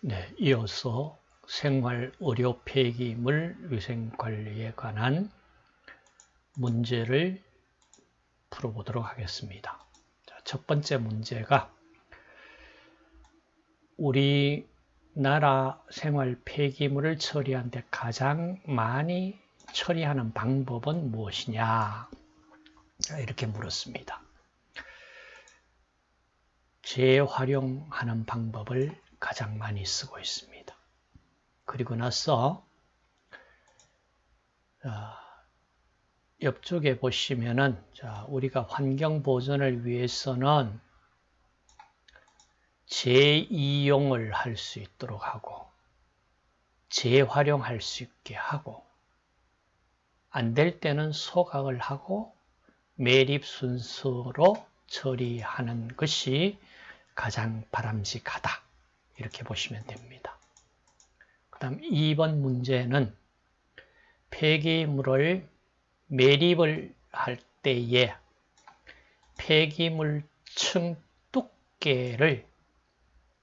네, 이어서 생활 의료 폐기물 위생 관리에 관한 문제를 풀어보도록 하겠습니다. 자, 첫 번째 문제가 우리나라 생활 폐기물을 처리하는 데 가장 많이 처리하는 방법은 무엇이냐? 이렇게 물었습니다. 재활용하는 방법을 가장 많이 쓰고 있습니다. 그리고 나서 옆쪽에 보시면은 자, 우리가 환경 보존을 위해서는 재이용을 할 수 있도록 하고 재활용할 수 있게 하고 안 될 때는 소각을 하고 매립 순서로 처리하는 것이 가장 바람직하다. 이렇게 보시면 됩니다. 그 다음 2번 문제는 폐기물을 매립을 할 때에 폐기물층 두께를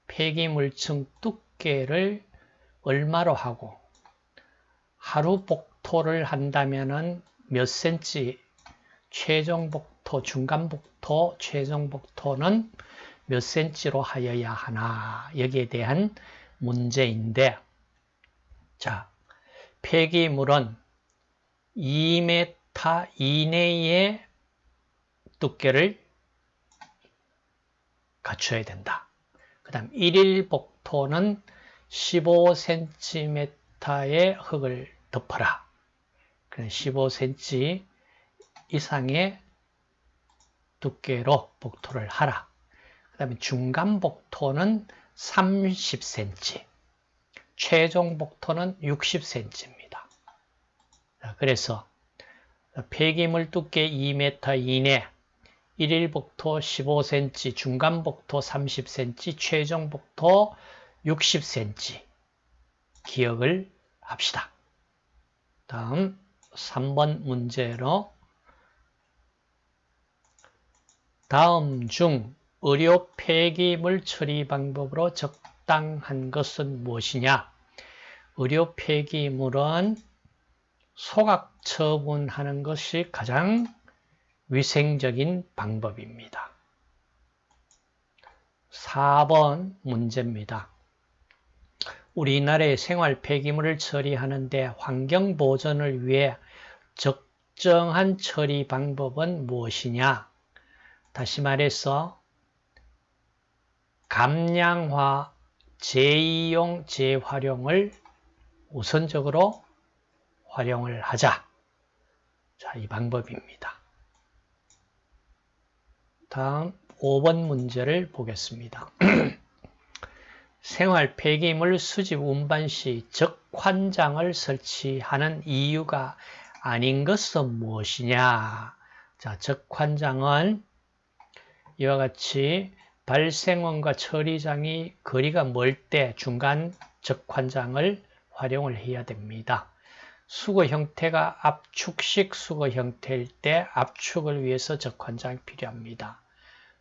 폐기물층 두께를 얼마로 하고 하루 복토를 한다면 몇 센치 최종 복토, 중간 복토, 최종 복토는 몇 센치로 하여야 하나 여기에 대한 문제인데 자 폐기물은 2m 이내의 두께를 갖춰야 된다. 그 다음 1일 복토는 15cm의 흙을 덮어라. 15cm 이상의 두께로 복토를 하라. 그 다음에 중간 복토는 30cm, 최종 복토는 60cm입니다. 그래서 폐기물 두께 2m 이내, 1일 복토 15cm, 중간 복토 30cm, 최종 복토 60cm 기억을 합시다. 다음 3번 문제로 다음 중 의료 폐기물 처리 방법으로 적당한 것은 무엇이냐? 의료 폐기물은 소각 처분하는 것이 가장 위생적인 방법입니다. 4번 문제입니다. 우리나라의 생활 폐기물을 처리하는데 환경 보존을 위해 적정한 처리 방법은 무엇이냐? 다시 말해서 감량화, 재이용, 재활용을 우선적으로 활용을 하자. 자, 이 방법입니다. 다음 5번 문제를 보겠습니다. 생활 폐기물 수집 운반 시 적환장을 설치하는 이유가 아닌 것은 무엇이냐? 자, 적환장은 이와 같이 발생원과 처리장이 거리가 멀 때 중간 적환장을 활용을 해야 됩니다. 수거 형태가 압축식 수거 형태일 때 압축을 위해서 적환장이 필요합니다.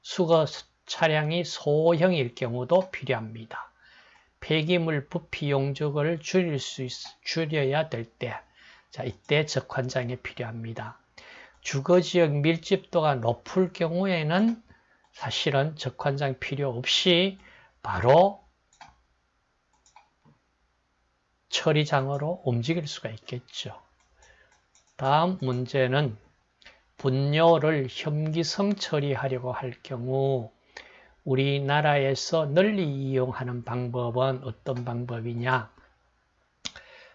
수거 차량이 소형일 경우도 필요합니다. 폐기물 부피 용적을 줄일 수 있, 줄여야 될 때, 자 이때 적환장이 필요합니다. 주거지역 밀집도가 높을 경우에는 사실은 적환장 필요 없이 바로 처리장으로 움직일 수가 있겠죠. 다음 문제는 분뇨를 혐기성 처리하려고 할 경우 우리나라에서 널리 이용하는 방법은 어떤 방법이냐?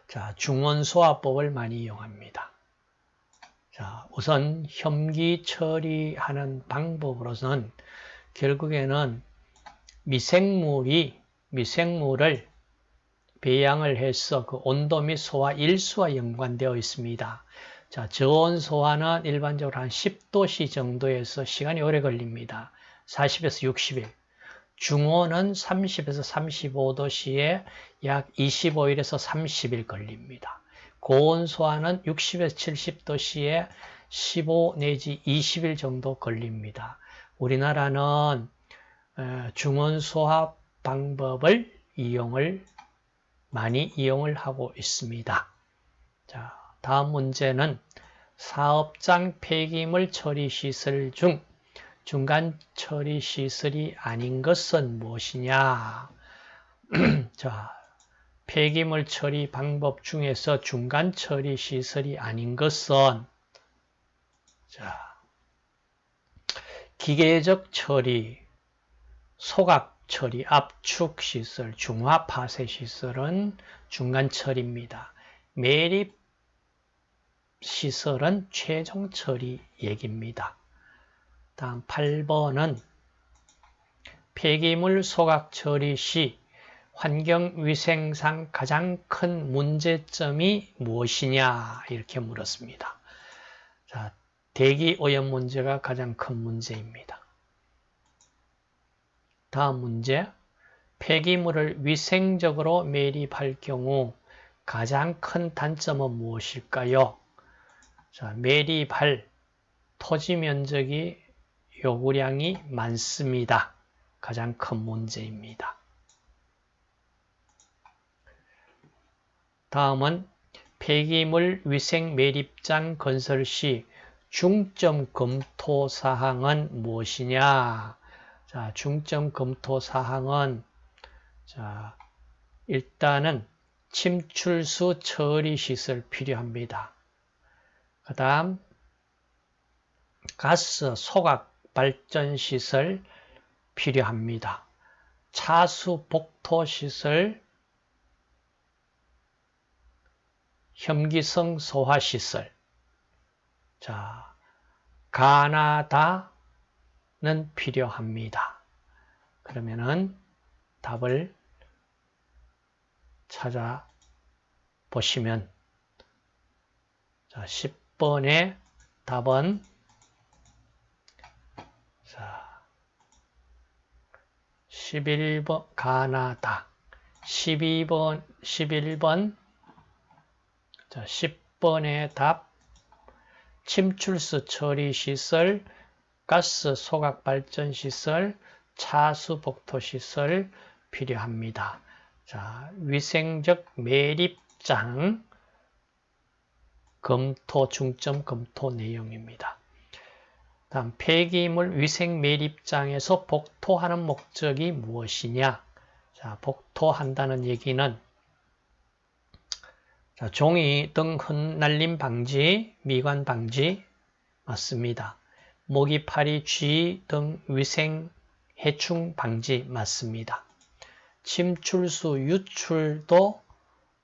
자, 중원소화법을 많이 이용합니다. 자, 우선 혐기 처리하는 방법으로서는 결국에는 미생물이 미생물을 배양을 해서 그 온도 및 소화 일수와 연관되어 있습니다. 자, 저온 소화는 일반적으로 한 10도씨 정도에서 시간이 오래 걸립니다. 40에서 60일. 중온은 30에서 35도씨에 약 25일에서 30일 걸립니다. 고온 소화는 60에서 70도씨에 15 내지 20일 정도 걸립니다. 우리나라는 중온 소화 방법을 이용을 많이 이용을 하고 있습니다. 자, 다음 문제는 사업장 폐기물 처리 시설 중 중간 처리 시설이 아닌 것은 무엇이냐? 자, 폐기물 처리 방법 중에서 중간 처리 시설이 아닌 것은 자, 기계적 처리, 소각 처리, 압축 시설, 중화 파쇄 시설은 중간 처리입니다. 매립 시설은 최종 처리 얘기입니다. 다음 8번은 폐기물 소각 처리 시 환경위생상 가장 큰 문제점이 무엇이냐 이렇게 물었습니다. 자, 대기 오염 문제가 가장 큰 문제입니다. 다음 문제 폐기물을 위생적으로 매립할 경우 가장 큰 단점은 무엇일까요? 자, 매립할 토지 면적이 요구량이 많습니다. 가장 큰 문제입니다. 다음은 폐기물 위생 매립장 건설 시 중점 검토 사항은 무엇이냐? 자, 중점 검토 사항은 자, 일단은 침출수 처리 시설 필요합니다. 그 다음 가스 소각 발전 시설 필요합니다. 차수 복토 시설 혐기성 소화 시설 자, 가나다는 필요합니다. 그러면은 답을 찾아 보시면 자, 10번의 답은 자, 11번 가나다 12번 11번 자, 10번의 답 침출수 처리 시설, 가스 소각 발전 시설, 차수 복토 시설 필요합니다. 자, 위생적 매립장 검토 중점 검토 내용입니다. 다음 폐기물 위생 매립장에서 복토하는 목적이 무엇이냐? 자, 복토한다는 얘기는 자, 종이 등 흩날림 방지, 미관 방지 맞습니다. 모기, 파리, 쥐 등 위생 해충 방지 맞습니다. 침출수, 유출도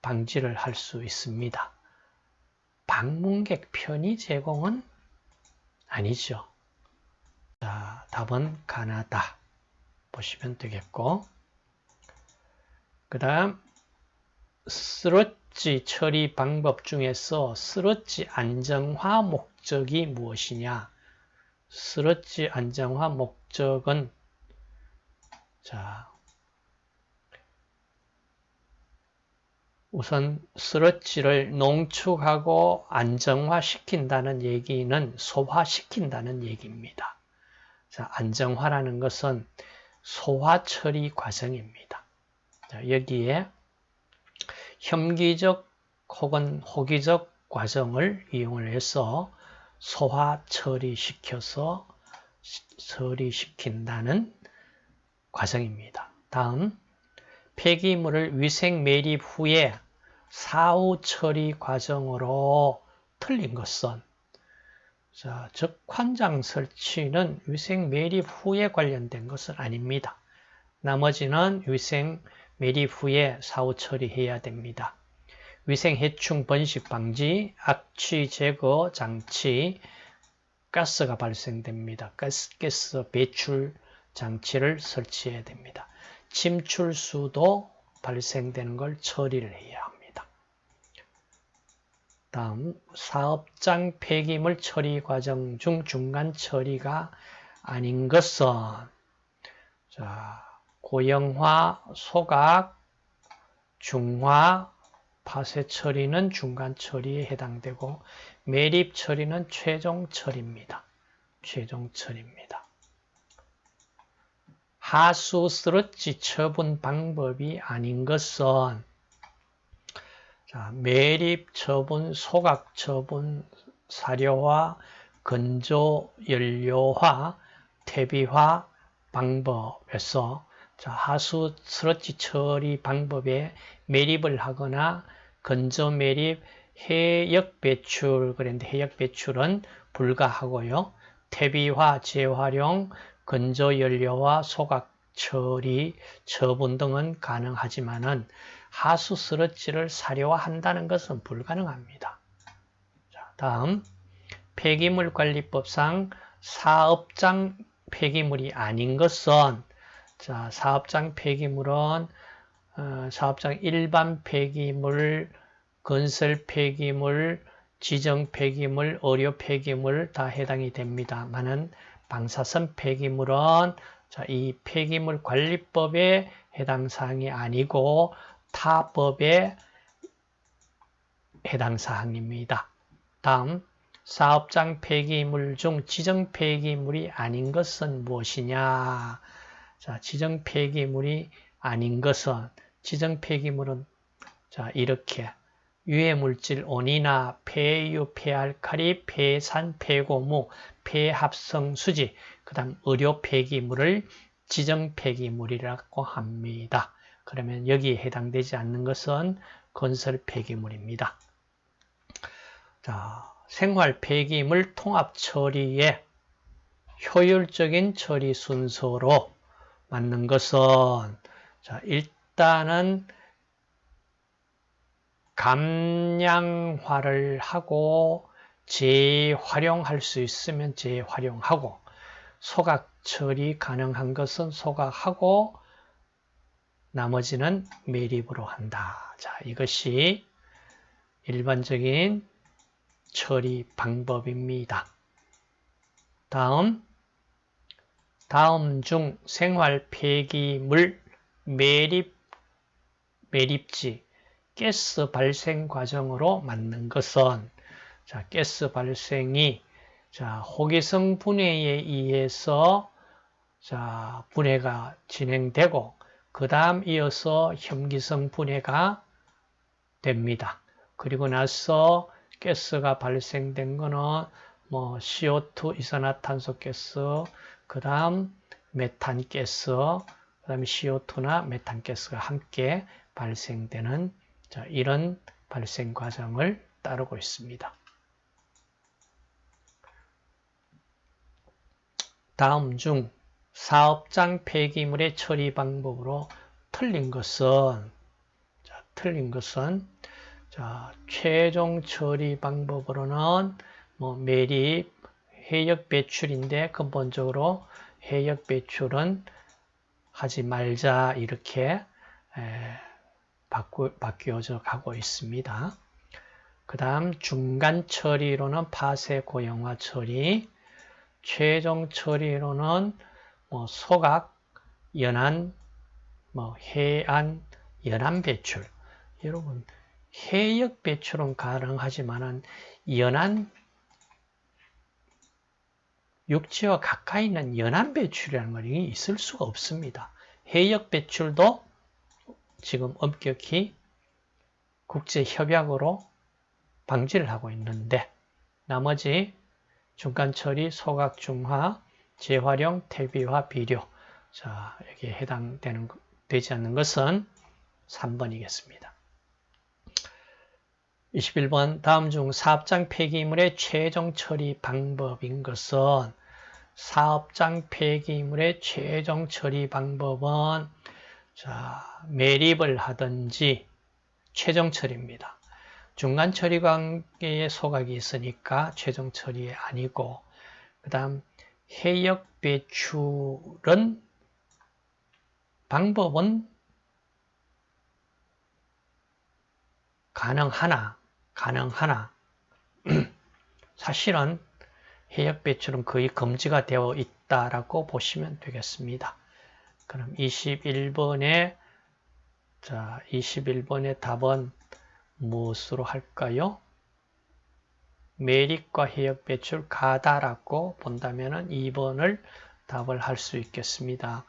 방지를 할 수 있습니다. 방문객 편의 제공은 아니죠. 자, 답은 가나다 보시면 되겠고 그 다음 스롯 쓰러지 처리 방법 중에서 쓰러지 안정화 목적이 무엇이냐? 쓰러지 안정화 목적은 자 우선 쓰러지를 농축하고 안정화시킨다는 얘기는 소화시킨다는 얘기입니다. 자, 안정화라는 것은 소화 처리 과정입니다. 자, 여기에 혐기적 혹은 호기적 과정을 이용을 해서 소화 처리시켜서 처리시킨다는 과정입니다. 다음 폐기물을 위생 매립 후에 사후 처리 과정으로 틀린 것은 자, 즉 환장 설치는 위생 매립 후에 관련된 것은 아닙니다. 나머지는 위생 매립 후에 사후 처리해야 됩니다. 위생해충 번식 방지, 악취 제거 장치, 가스가 발생됩니다. 가스, 가스 배출 장치를 설치해야 됩니다. 침출수도 발생되는 걸 처리를 해야 합니다. 다음 사업장 폐기물 처리 과정 중 중간 처리가 아닌 것은 자 고형화, 소각, 중화, 파쇄 처리는 중간 처리에 해당되고 매립 처리는 최종 처리입니다. 최종 처리입니다. 하수 쓰러지 처분 방법이 아닌 것은 자, 매립 처분, 소각 처분, 사료화, 건조 연료화, 퇴비화 방법에서 자, 하수 스러지 처리 방법에 매립을 하거나 건조 매립, 해역 배출 그런데 해역 배출은 불가하고요. 퇴비화, 재활용, 건조 연료와 소각 처리, 처분 등은 가능하지만은 하수 스러지를 사료화한다는 것은 불가능합니다. 자, 다음 폐기물 관리법상 사업장 폐기물이 아닌 것은 자, 사업장 폐기물은 어, 사업장 일반 폐기물, 건설 폐기물, 지정 폐기물, 의료 폐기물 다 해당이 됩니다만은 방사선 폐기물은 자, 이 폐기물 관리법에 해당 사항이 아니고 타 법에 해당 사항입니다. 다음 사업장 폐기물 중 지정 폐기물이 아닌 것은 무엇이냐? 자, 지정 폐기물이 아닌 것은 지정 폐기물은 자, 이렇게 유해 물질 온이나 폐유, 폐알칼리, 폐산, 폐고무, 폐합성 수지, 그 다음 의료 폐기물을 지정 폐기물이라고 합니다. 그러면 여기에 해당되지 않는 것은 건설 폐기물입니다. 자, 생활 폐기물 통합 처리에 효율적인 처리 순서로 맞는 것은 자, 일단은 감량화를 하고 재활용할 수 있으면 재활용하고 소각 처리 가능한 것은 소각하고 나머지는 매립으로 한다. 자, 이것이 일반적인 처리 방법입니다. 다음 다음 중 생활 폐기물 매립 매립지 가스 발생 과정으로 맞는 것은 자, 가스 발생이 자, 호기성 분해에 의해서 자, 분해가 진행되고 그 다음 이어서 혐기성 분해가 됩니다. 그리고 나서 가스가 발생된 거는 뭐 CO2 이산화탄소 가스, 그 다음 메탄 가스, 그 다음에 CO2나 메탄 가스가 함께 발생되는 자, 이런 발생 과정을 따르고 있습니다. 다음 중 사업장 폐기물의 처리 방법으로 틀린 것은 자, 틀린 것은 자, 최종 처리 방법으로는 뭐 매립, 해역 배출인데 근본적으로 해역 배출은 하지 말자 이렇게 에, 바꾸, 바뀌어져 가고 있습니다. 그 다음 중간 처리로는 파쇄 고형화 처리, 최종 처리로는 뭐 소각, 연안, 뭐 해안, 연안 배출. 여러분 해역 배출은 가능하지만은 연안 육지와 가까이 있는 연안 배출이라는 것이 있을 수가 없습니다. 해역 배출도 지금 엄격히 국제협약으로 방지를 하고 있는데 나머지 중간처리, 소각 중화, 재활용, 퇴비화, 비료 자 여기에 해당되는 되지 않는 것은 3번이겠습니다. 21번 다음 중 사업장 폐기물의 최종 처리 방법인 것은 사업장 폐기물의 최종 처리 방법은 자, 매립을 하든지 최종 처리입니다. 중간 처리 관계에 소각이 있으니까 최종 처리 아니고 그 다음 해역 배출은 방법은 가능하나 가능하나 사실은 해역 배출은 거의 금지가 되어 있다라고 보시면 되겠습니다. 그럼 21번에 자 21번의 답은 무엇으로 할까요? 매립과 해역 배출 가다라고 본다면 2번을 답을 할 수 있겠습니다.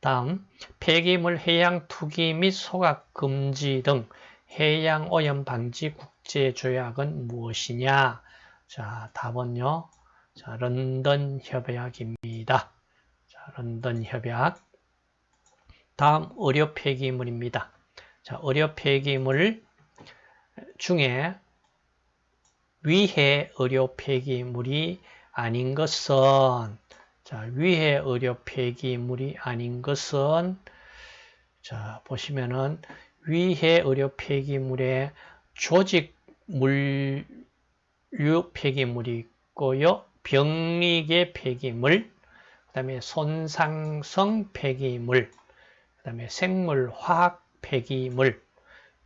다음 폐기물 해양 투기 및 소각 금지 등 해양 오염 방지 국제 조약은 무엇이냐? 자, 답은요. 자, 런던 협약입니다. 자, 런던 협약. 다음 의료 폐기물입니다. 자, 의료 폐기물 중에 위해 의료 폐기물이 아닌 것은 자, 위해 의료 폐기물이 아닌 것은 자, 보시면은 위해 의료 폐기물에 조직 물류 폐기물이 있고요. 병리계 폐기물, 그 다음에 손상성 폐기물, 그 다음에 생물화학 폐기물,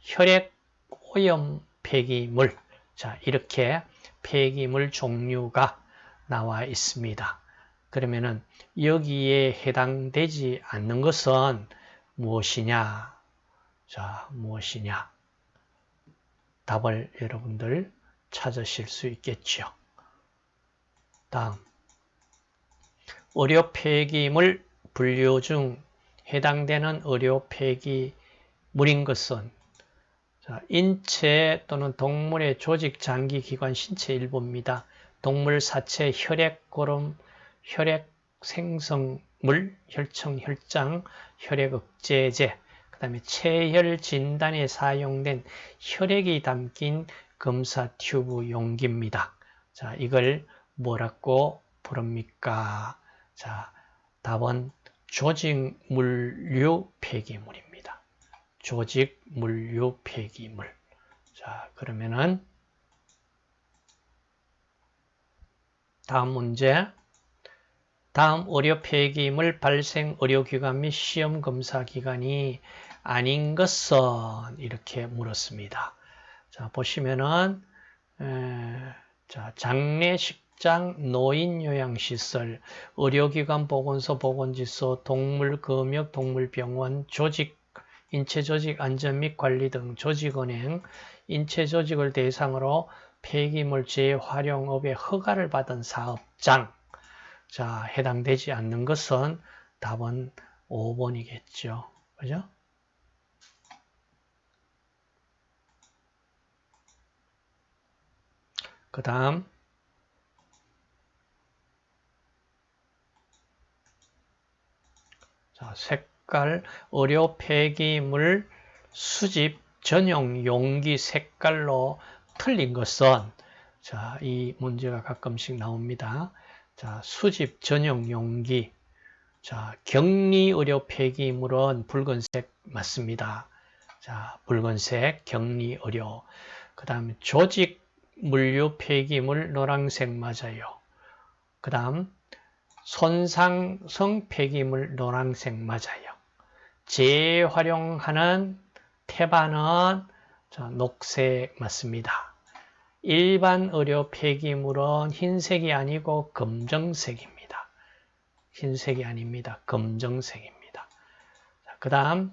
혈액 오염 폐기물, 자, 이렇게 폐기물 종류가 나와 있습니다. 그러면은 여기에 해당되지 않는 것은 무엇이냐? 자, 무엇이냐? 답을 여러분들 찾으실 수 있겠죠. 다음 의료 폐기물 분류 중 해당되는 의료 폐기물인 것은 자, 인체 또는 동물의 조직, 장기, 기관, 신체 일부입니다. 동물 사체, 혈액, 고름, 혈액 생성물, 혈청, 혈장, 혈액 억제제, 그 다음에 체혈 진단에 사용된 혈액이 담긴 검사 튜브 용기입니다. 자, 이걸 뭐라고 부릅니까? 자, 답은 조직 물류 폐기물입니다. 조직 물류 폐기물. 자, 그러면은 다음 문제. 다음 의료 폐기물 발생 의료기관 및 시험 검사 기관이 아닌 것은 이렇게 물었습니다. 자 보시면은 에, 자 장례식장, 노인요양시설, 의료기관, 보건소, 보건지소, 동물금역, 동물병원, 조직, 인체조직 안전 및 관리 등 조직은행, 인체조직을 대상으로 폐기물 재활용업에 허가를 받은 사업장, 자, 해당되지 않는 것은 답은 5번이겠죠. 그죠? 그 다음 자, 색깔 의료 폐기물 수집 전용 용기 색깔로 틀린 것은 자, 이 문제가 가끔씩 나옵니다. 자, 수집 전용 용기. 자, 격리 의료 폐기물은 붉은색 맞습니다. 자, 붉은색 격리 의료. 그 다음 조직 물류 폐기물 노란색 맞아요. 그 다음 손상성 폐기물 노란색 맞아요. 재활용하는 태반은 자, 녹색 맞습니다. 일반 의료 폐기물은 흰색이 아니고 검정색입니다. 흰색이 아닙니다. 검정색입니다. 그 다음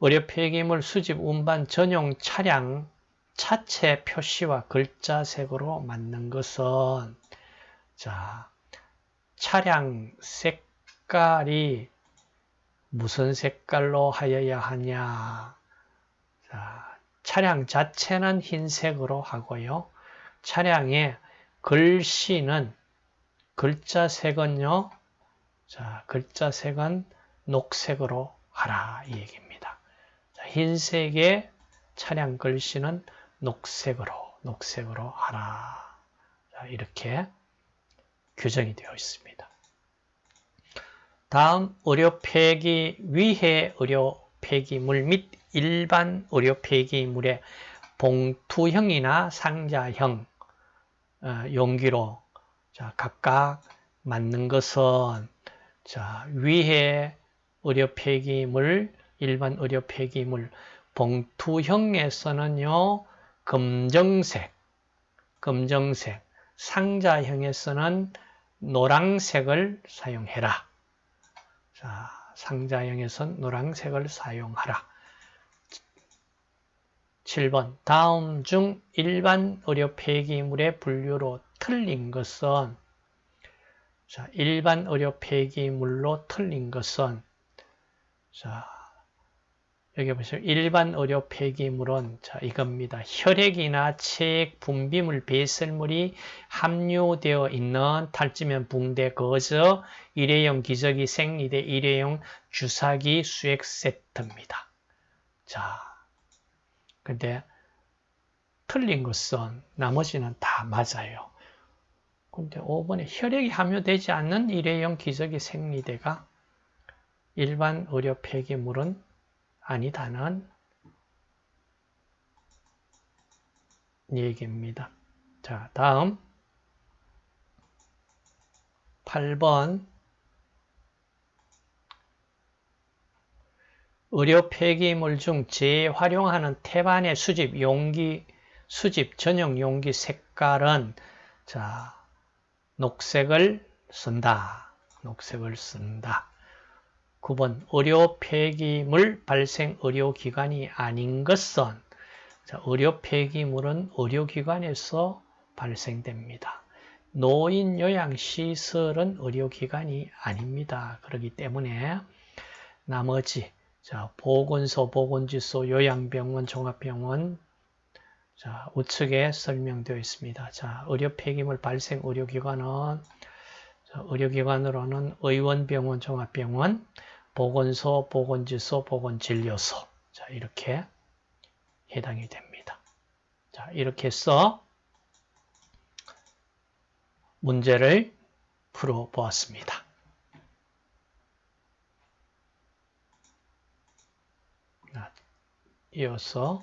의료 폐기물 수집 운반 전용 차량 차체 표시와 글자색으로 맞는 것은 자 차량 색깔이 무슨 색깔로 하여야 하냐 자 차량 자체는 흰색으로 하고요. 차량의 글씨는 글자색은요. 자, 글자색은 녹색으로 하라 이 얘기입니다. 자, 흰색의 차량 글씨는 녹색으로 녹색으로 하라. 자, 이렇게 규정이 되어 있습니다. 다음 의료 폐기 위해 의료 폐기물 및 일반 의료 폐기물의 봉투형이나 상자형 어, 용기로 자, 각각 맞는 것은 자, 위에 의료 폐기물, 일반 의료 폐기물 봉투형에서는요. 검정색, 검정색, 상자형에서는 노란색을 사용해라. 자, 상자형에선 노란색을 사용하라. 7번 다음 중 일반 의료 폐기물의 분류로 틀린 것은 자, 일반 의료 폐기물로 틀린 것은 자, 여기 보시면 일반 의료 폐기물은 자, 이겁니다. 혈액이나 체액, 분비물, 배설물이 함유되어 있는 탈지면 붕대 거저 일회용 기저귀 생리대 일회용 주사기 수액 세트입니다. 자, 근데 틀린 것은 나머지는 다 맞아요. 근데 5번에 혈액이 함유되지 않는 일회용 기저귀 생리대가 일반 의료 폐기물은 아니다는 얘기입니다. 자, 다음 8번 의료 폐기물 중 재활용하는 태반의 수집 용기 수집 전용 용기 색깔은 자 녹색을 쓴다. 녹색을 쓴다. 9번 의료 폐기물 발생 의료기관이 아닌 것은 자, 의료 폐기물은 의료기관에서 발생됩니다. 노인 요양시설은 의료기관이 아닙니다. 그렇기 때문에 나머지 자, 보건소, 보건지소, 요양병원, 종합병원 자, 우측에 설명되어 있습니다. 자, 의료 폐기물 발생 의료기관은 자, 의료기관으로는 의원병원, 종합병원, 보건소, 보건지소, 보건진료소 자 이렇게 해당이 됩니다. 자 이렇게 해서 문제를 풀어보았습니다. 이어서